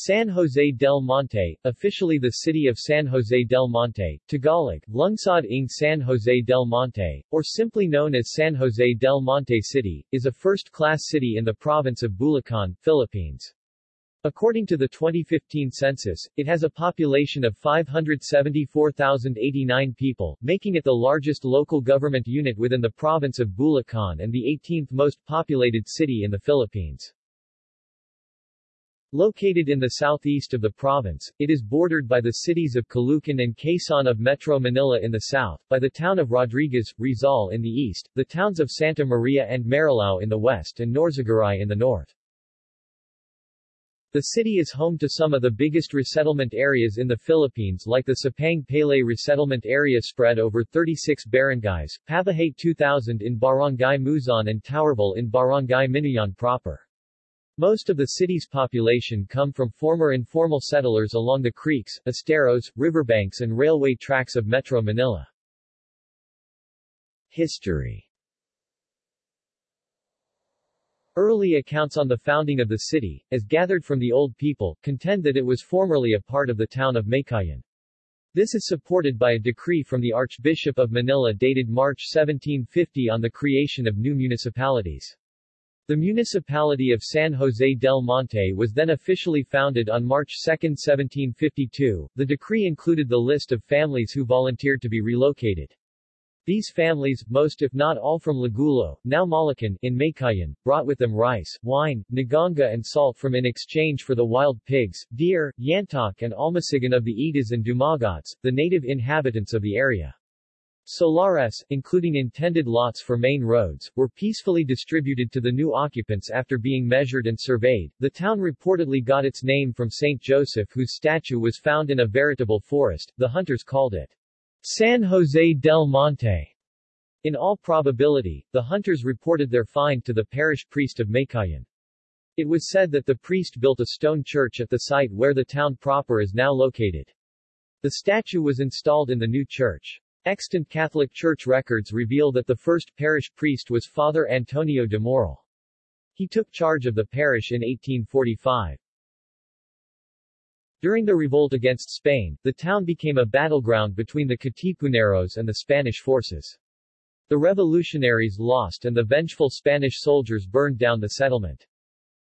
San Jose del Monte, officially the city of San Jose del Monte, Tagalog, Lungsod ng San Jose del Monte, or simply known as San Jose del Monte City, is a first-class city in the province of Bulacan, Philippines. According to the 2015 census, it has a population of 574,089 people, making it the largest local government unit within the province of Bulacan and the 18th most populated city in the Philippines. Located in the southeast of the province, it is bordered by the cities of Caloocan and Quezon of Metro Manila in the south, by the town of Rodriguez, Rizal in the east, the towns of Santa Maria and Marilao in the west and Norzagaray in the north. The city is home to some of the biggest resettlement areas in the Philippines like the Sapang Palay resettlement area spread over 36 barangays, Pabahay 2000 in Barangay Muzon and Towerville in Barangay Minuyan proper. Most of the city's population come from former informal settlers along the creeks, esteros, riverbanks and railway tracks of Metro Manila. History Early accounts on the founding of the city, as gathered from the old people, contend that it was formerly a part of the town of Meycauayan. This is supported by a decree from the Archbishop of Manila dated March 1750 on the creation of new municipalities. The municipality of San Jose del Monte was then officially founded on March 2, 1752. The decree included the list of families who volunteered to be relocated. These families, most if not all from Lagulo, now Malhacan, in Meycauayan, brought with them rice, wine, naganga and salt from in exchange for the wild pigs, deer, yantok and almasigan of the Itas and Dumagats, the native inhabitants of the area. Solares, including intended lots for main roads, were peacefully distributed to the new occupants after being measured and surveyed. The town reportedly got its name from Saint Joseph whose statue was found in a veritable forest. The hunters called it San Jose del Monte. In all probability, the hunters reported their find to the parish priest of Meycauayan. It was said that the priest built a stone church at the site where the town proper is now located. The statue was installed in the new church. Extant Catholic Church records reveal that the first parish priest was Father Antonio de Moral. He took charge of the parish in 1845. During the revolt against Spain, the town became a battleground between the Katipuneros and the Spanish forces. The revolutionaries lost and the vengeful Spanish soldiers burned down the settlement.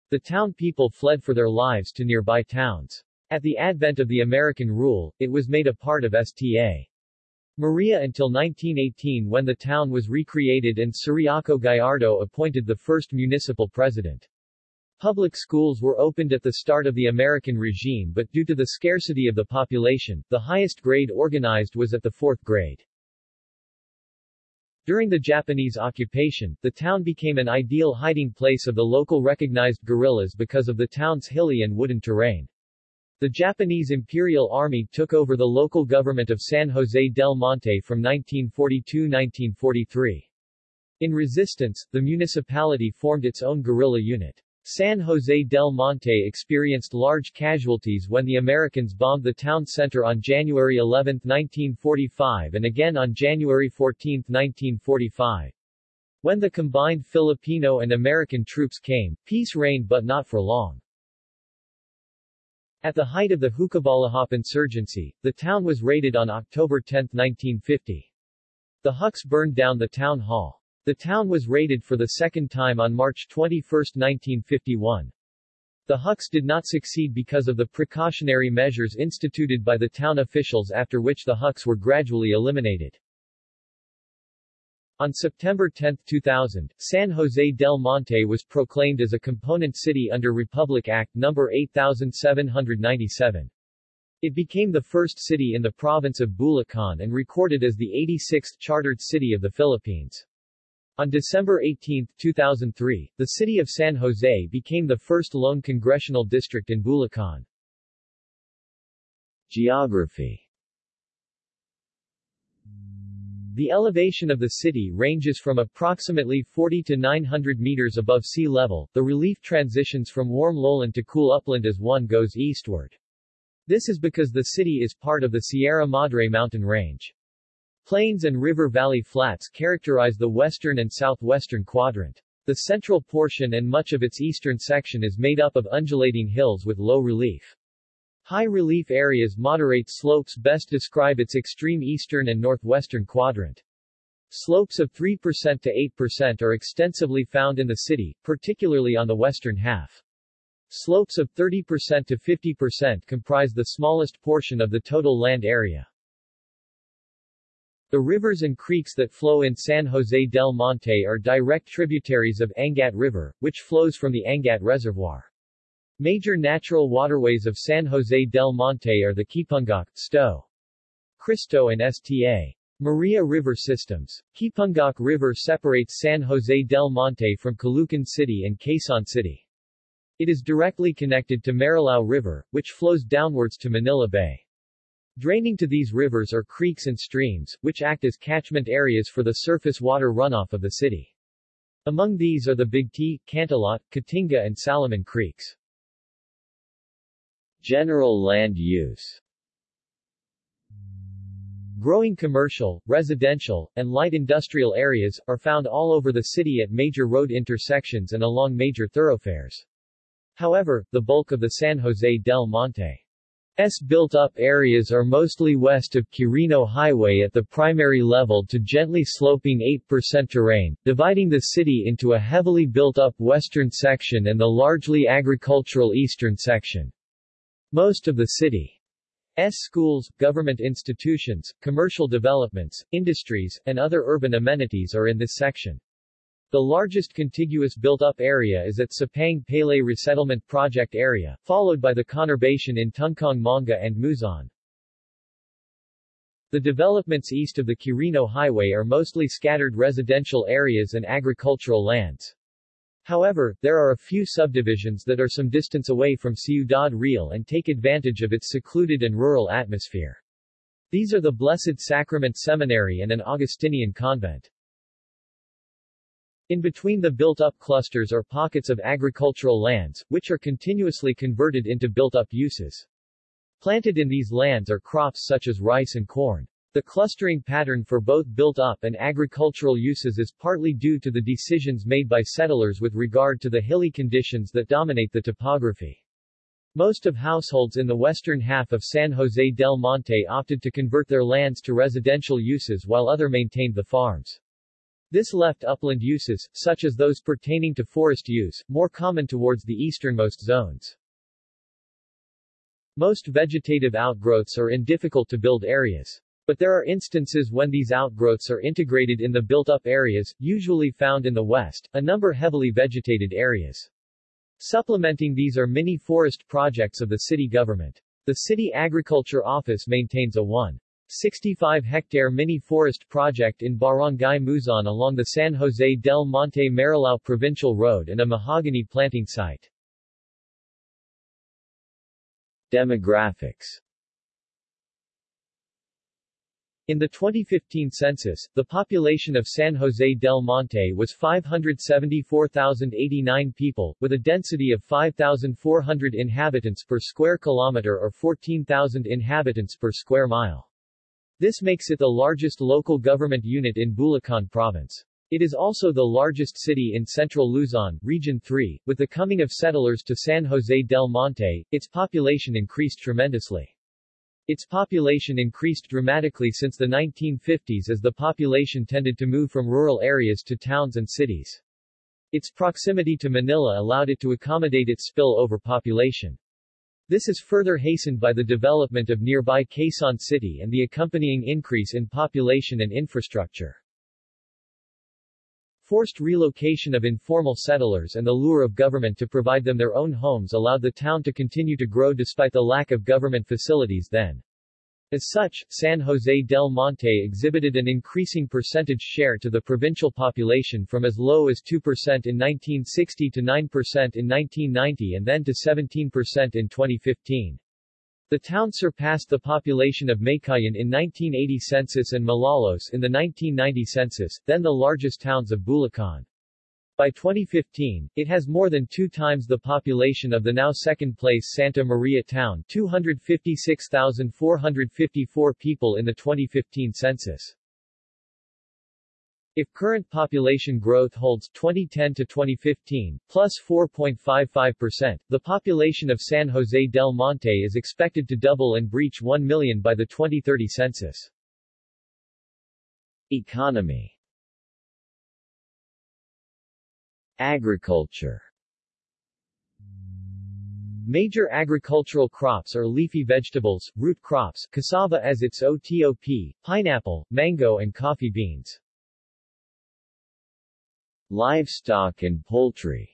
The town people fled for their lives to nearby towns. At the advent of the American rule, it was made a part of Sta. Maria until 1918 when the town was recreated and Ciriaco Gallardo appointed the first municipal president. Public schools were opened at the start of the American regime but due to the scarcity of the population, the highest grade organized was at the fourth grade. During the Japanese occupation, the town became an ideal hiding place of the local recognized guerrillas because of the town's hilly and wooden terrain. The Japanese Imperial Army took over the local government of San Jose del Monte from 1942-1943. In resistance, the municipality formed its own guerrilla unit. San Jose del Monte experienced large casualties when the Americans bombed the town center on January 11, 1945 and again on January 14, 1945. When the combined Filipino and American troops came, peace reigned but not for long. At the height of the Hukbalahap insurgency, the town was raided on October 10, 1950. The Huks burned down the town hall. The town was raided for the second time on March 21, 1951. The Huks did not succeed because of the precautionary measures instituted by the town officials after which the Huks were gradually eliminated. On September 10, 2000, San Jose del Monte was proclaimed as a component city under Republic Act No. 8797. It became the first city in the province of Bulacan and recorded as the 86th chartered city of the Philippines. On December 18, 2003, the city of San Jose became the first lone congressional district in Bulacan. Geography The elevation of the city ranges from approximately 40 to 900 meters above sea level. The relief transitions from warm lowland to cool upland as one goes eastward. This is because the city is part of the Sierra Madre mountain range. Plains and river valley flats characterize the western and southwestern quadrant. The central portion and much of its eastern section is made up of undulating hills with low relief. High relief areas moderate slopes best describe its extreme eastern and northwestern quadrant. Slopes of 3% to 8% are extensively found in the city, particularly on the western half. Slopes of 30% to 50% comprise the smallest portion of the total land area. The rivers and creeks that flow in San Jose del Monte are direct tributaries of Angat River, which flows from the Angat Reservoir. Major natural waterways of San Jose del Monte are the Kipungak, Sto. Cristo and Sta. Maria River systems. Kipungak River separates San Jose del Monte from Caloocan City and Quezon City. It is directly connected to Marilao River, which flows downwards to Manila Bay. Draining to these rivers are creeks and streams, which act as catchment areas for the surface water runoff of the city. Among these are the Big T, Cantalot, Katinga and Salaman creeks. General land use Growing commercial, residential, and light industrial areas, are found all over the city at major road intersections and along major thoroughfares. However, the bulk of the San Jose del Monte S built-up areas are mostly west of Quirino Highway at the primary level to gently sloping 8% terrain, dividing the city into a heavily built-up western section and the largely agricultural eastern section. Most of the city's schools, government institutions, commercial developments, industries, and other urban amenities are in this section. The largest contiguous built-up area is at Sapang Palay Resettlement Project area, followed by the conurbation in Tungkong Manga and Muzon. The developments east of the Quirino Highway are mostly scattered residential areas and agricultural lands. However, there are a few subdivisions that are some distance away from Ciudad Real and take advantage of its secluded and rural atmosphere. These are the Blessed Sacrament Seminary and an Augustinian convent. In between the built-up clusters are pockets of agricultural lands, which are continuously converted into built-up uses. Planted in these lands are crops such as rice and corn. The clustering pattern for both built-up and agricultural uses is partly due to the decisions made by settlers with regard to the hilly conditions that dominate the topography. Most of households in the western half of San Jose del Monte opted to convert their lands to residential uses while other maintained the farms. This left upland uses, such as those pertaining to forest use, more common towards the easternmost zones. Most vegetative outgrowths are in difficult-to-build areas. But there are instances when these outgrowths are integrated in the built-up areas, usually found in the west, a number heavily vegetated areas. Supplementing these are mini-forest projects of the city government. The City Agriculture Office maintains a 1 65-hectare mini-forest project in Barangay Muzon along the San Jose del Monte Marilao Provincial Road and a mahogany planting site. Demographics in the 2015 census, the population of San Jose del Monte was 574,089 people, with a density of 5,400 inhabitants per square kilometer or 14,000 inhabitants per square mile. This makes it the largest local government unit in Bulacan province. It is also the largest city in central Luzon, Region 3. With the coming of settlers to San Jose del Monte, its population increased tremendously. Its population increased dramatically since the 1950s as the population tended to move from rural areas to towns and cities. Its proximity to Manila allowed it to accommodate its spill-over population. This is further hastened by the development of nearby Quezon City and the accompanying increase in population and infrastructure. Forced relocation of informal settlers and the lure of government to provide them their own homes allowed the town to continue to grow despite the lack of government facilities then. As such, San Jose del Monte exhibited an increasing percentage share to the provincial population from as low as 2% in 1960 to 9% in 1990 and then to 17% in 2015. The town surpassed the population of Meycauayan in 1980 census and Malolos in the 1990 census, then the largest towns of Bulacan. By 2015, it has more than two times the population of the now second-place Santa Maria town 256,454 people in the 2015 census. If current population growth holds 2010 to 2015, plus 4.55%, the population of San Jose del Monte is expected to double and breach 1 million by the 2030 census. Economy Agriculture Major agricultural crops are leafy vegetables, root crops, cassava as its OTOP, pineapple, mango and coffee beans. Livestock and poultry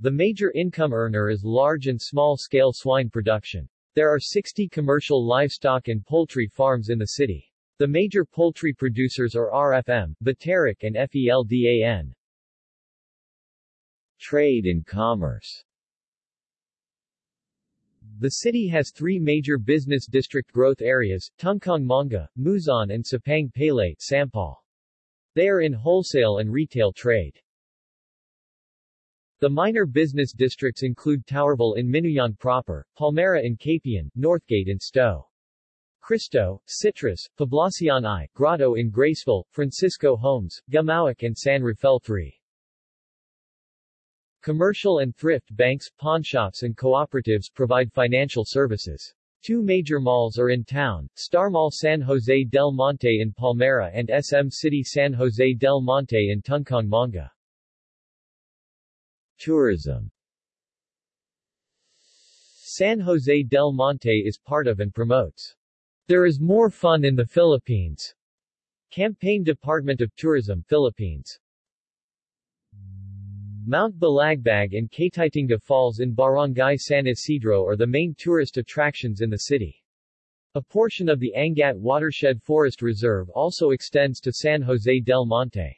The major income earner is large and small-scale swine production. There are 60 commercial livestock and poultry farms in the city. The major poultry producers are RFM, Bataric and FELDAN. Trade and commerce The city has three major business district growth areas, Tungkong Manga, Muzon and Sapang Palay, Sampal. They are in wholesale and retail trade. The minor business districts include Towerville in Minuyan proper, Palmera in Capian, Northgate in Stowe. Cristo, Citrus, Poblacion I, Grotto in Graceville, Francisco Homes, Gamauak and San Rafael III. Commercial and thrift banks, pawnshops and cooperatives provide financial services. Two major malls are in town, Star Mall San Jose del Monte in Palmera and SM City San Jose del Monte in Tungkong Manga. Tourism. San Jose del Monte is part of and promotes There is More Fun in the Philippines. Campaign Department of Tourism Philippines Mount Balagbag and Katitinga Falls in Barangay San Isidro are the main tourist attractions in the city. A portion of the Angat Watershed Forest Reserve also extends to San Jose del Monte.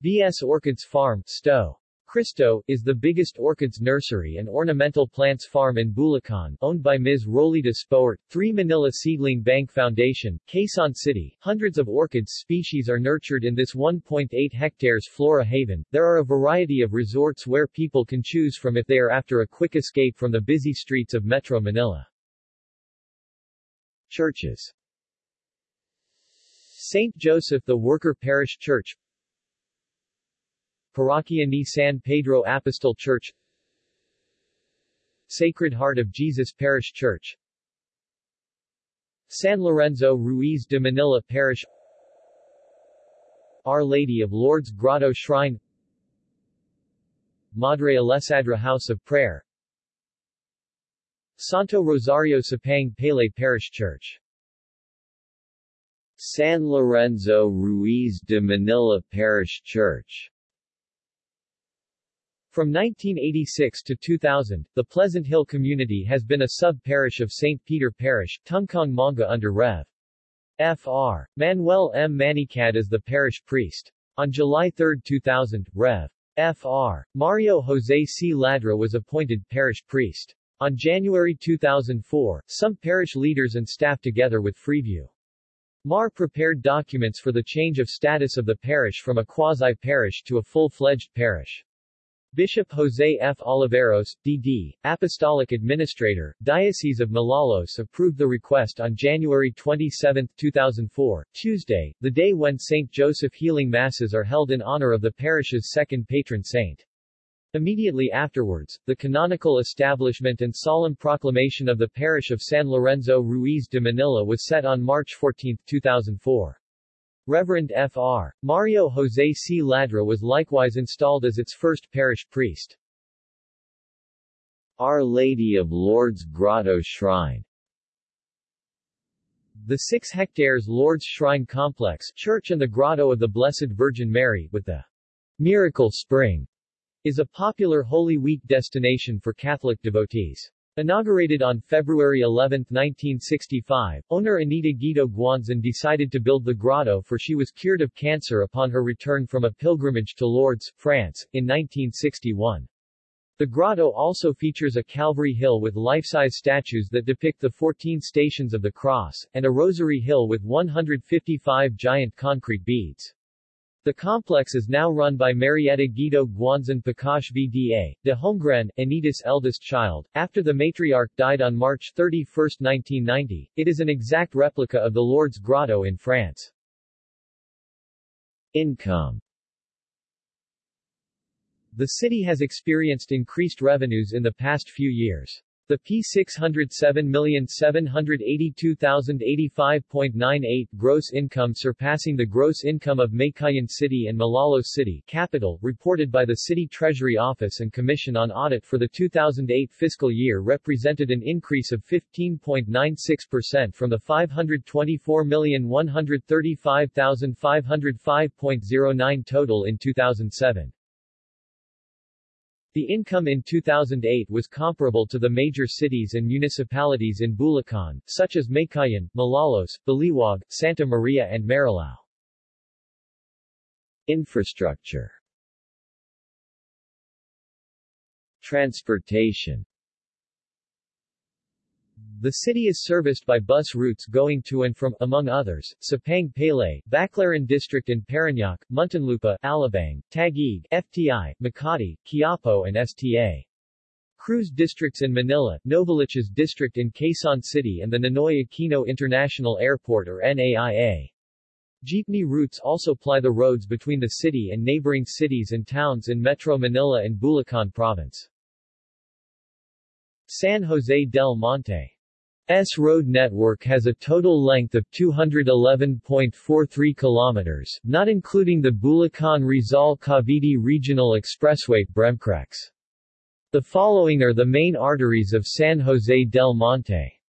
B.S. Orchids Farm, Stowe. Cristo, is the biggest orchids nursery and ornamental plants farm in Bulacan, owned by Ms. Rolita Spoert, 3 Manila Seedling Bank Foundation, Quezon City. Hundreds of orchids species are nurtured in this 1.8 hectares flora haven. There are a variety of resorts where people can choose from if they are after a quick escape from the busy streets of Metro Manila. Churches St. Joseph the Worker Parish Church Parroquia ni San Pedro Apostol Church Sacred Heart of Jesus Parish Church San Lorenzo Ruiz de Manila Parish Our Lady of Lourdes Grotto Shrine Madre Alessadra House of Prayer Santo Rosario Sapang Palay Parish Church San Lorenzo Ruiz de Manila Parish Church from 1986 to 2000, the Pleasant Hill community has been a sub-parish of St. Peter Parish, Tungkong Manga under Rev. Fr. Manuel M. Manicad as the parish priest. On July 3, 2000, Rev. Fr. Mario Jose C. Ladra was appointed parish priest. On January 2004, some parish leaders and staff together with Freeview. MAR prepared documents for the change of status of the parish from a quasi-parish to a full-fledged parish. Bishop Jose F. Oliveros, D.D., Apostolic Administrator, Diocese of Malolos approved the request on January 27, 2004, Tuesday, the day when St. Joseph healing masses are held in honor of the parish's second patron saint. Immediately afterwards, the canonical establishment and solemn proclamation of the parish of San Lorenzo Ruiz de Manila was set on March 14, 2004. Reverend Fr. Mario Jose C. Ladra was likewise installed as its first parish priest. Our Lady of Lourdes Grotto Shrine The 6 hectares Lourdes Shrine Complex church and the Grotto of the Blessed Virgin Mary, with the Miracle Spring, is a popular Holy Week destination for Catholic devotees. Inaugurated on February 11, 1965, owner Anita Guido Guanzon decided to build the grotto for she was cured of cancer upon her return from a pilgrimage to Lourdes, France, in 1961. The grotto also features a Calvary Hill with life-size statues that depict the 14 stations of the cross, and a Rosary Hill with 155 giant concrete beads. The complex is now run by Marietta Guido Guanzon Pakash VDA, de Holmgren, Anita's eldest child. After the matriarch died on March 31, 1990, it is an exact replica of the Lord's Grotto in France. Income The city has experienced increased revenues in the past few years. The P607,782,085.98 gross income surpassing the gross income of Meycauayan City and Malolos City capital reported by the City Treasury Office and Commission on Audit for the 2008 fiscal year represented an increase of 15.96% from the 524,135,505.09 total in 2007. The income in 2008 was comparable to the major cities and municipalities in Bulacan, such as Meycauayan, Malolos, Baliwag, Santa Maria and Marilao. Infrastructure Transportation the city is serviced by bus routes going to and from, among others, Sapang Palay, Baclaran District in Parañaque, Muntinlupa, Alabang, Taguig, FTI, Makati, Quiapo and STA. Cruz districts in Manila, Novaliches District in Quezon City and the Ninoy Aquino International Airport or NAIA. Jeepney routes also ply the roads between the city and neighboring cities and towns in Metro Manila and Bulacan Province. San Jose del Monte S road network has a total length of 211.43 kilometers, not including the Bulacan-Rizal-Cavite Regional Expressway BREMCREX. The following are the main arteries of San Jose del Monte.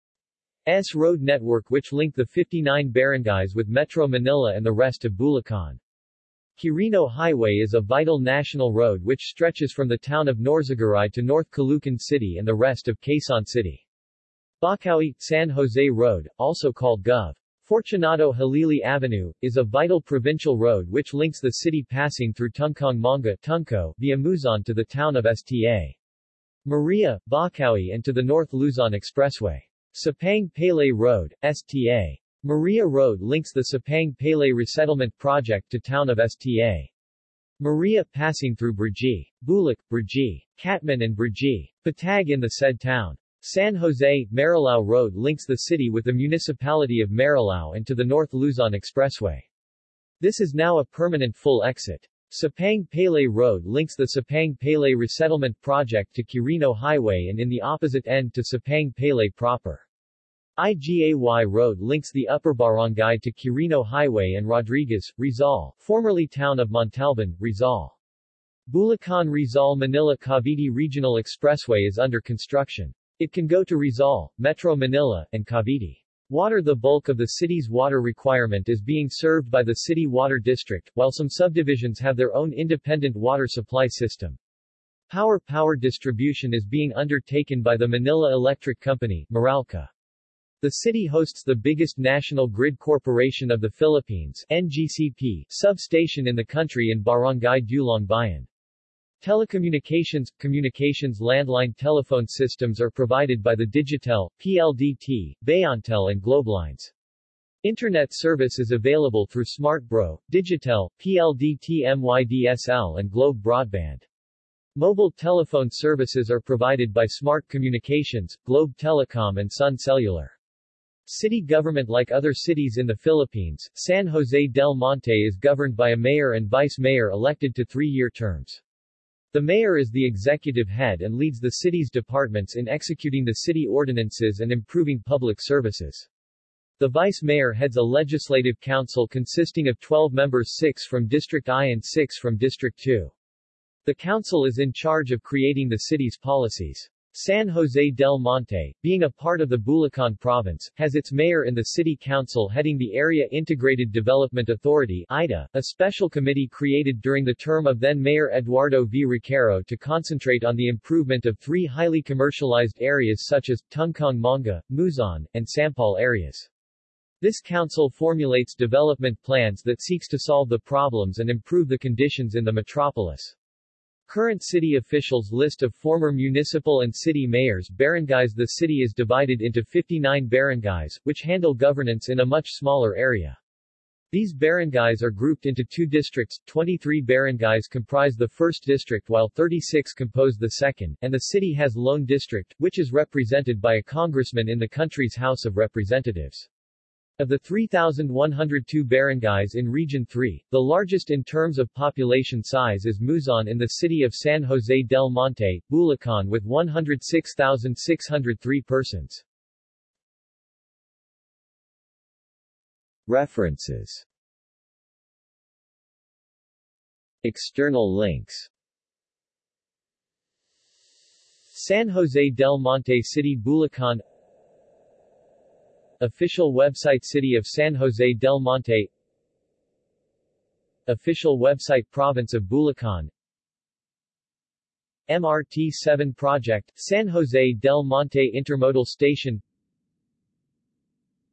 S road network which link the 59 barangays with Metro Manila and the rest of Bulacan. Quirino Highway is a vital national road which stretches from the town of Norzagaray to North Caloocan City and the rest of Quezon City. Bocaue, San Jose Road, also called Gov. Fortunato Halili Avenue, is a vital provincial road which links the city passing through Tungkong Manga Tunco, via Muzon to the town of Sta. Maria, Bocaue and to the North Luzon Expressway. Sapang Palay Road, Sta. Maria Road links the Sapang Palay Resettlement Project to town of Sta. Maria passing through Brgy, Bulak, Brgy, Katman and Brgy, Patag in the said town. San Jose, Marilao Road links the city with the municipality of Marilao and to the North Luzon Expressway. This is now a permanent full exit. Sapang Palay Road links the Sapang Palay Resettlement Project to Quirino Highway and in the opposite end to Sapang Palay proper. IGAY Road links the Upper Barangay to Quirino Highway and Rodriguez, Rizal, formerly town of Montalban, Rizal. Bulacan Rizal Manila Cavite Regional Expressway is under construction. It can go to Rizal, Metro Manila, and Cavite. Water The bulk of the city's water requirement is being served by the City Water District, while some subdivisions have their own independent water supply system. Power power distribution is being undertaken by the Manila Electric Company, Meralco. The city hosts the biggest national grid corporation of the Philippines NGCP substation in the country in Barangay Dulong Bayan. Telecommunications – Communications landline telephone systems are provided by the Digitel, PLDT, Bayantel and Globelines. Internet service is available through SmartBro, Digitel, PLDT MYDSL and Globe Broadband. Mobile telephone services are provided by Smart Communications, Globe Telecom and Sun Cellular. City government Like other cities in the Philippines, San Jose del Monte is governed by a mayor and vice-mayor elected to three-year terms. The mayor is the executive head and leads the city's departments in executing the city ordinances and improving public services. The vice mayor heads a legislative council consisting of 12 members 6 from District I and 6 from District II. The council is in charge of creating the city's policies. San Jose del Monte, being a part of the Bulacan province, has its mayor in the city council heading the Area Integrated Development Authority IDA, a special committee created during the term of then-Mayor Eduardo V. Roquero to concentrate on the improvement of three highly commercialized areas such as, Tungkong Manga, Muzon, and Sampal areas. This council formulates development plans that seeks to solve the problems and improve the conditions in the metropolis. Current city officials list of former municipal and city mayors barangays The city is divided into 59 barangays, which handle governance in a much smaller area. These barangays are grouped into two districts, 23 barangays comprise the first district while 36 compose the second, and the city has Lone District, which is represented by a congressman in the country's House of Representatives. Of the 3,102 barangays in Region 3, the largest in terms of population size is Muzon in the city of San Jose del Monte, Bulacan with 106,603 persons. References. External links. San Jose del Monte City Bulacan Official website City of San Jose del Monte. Official website Province of Bulacan. MRT-7 Project, San Jose del Monte Intermodal Station.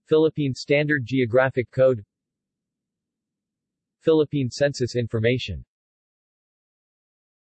Philippine Standard Geographic Code. Philippine Census Information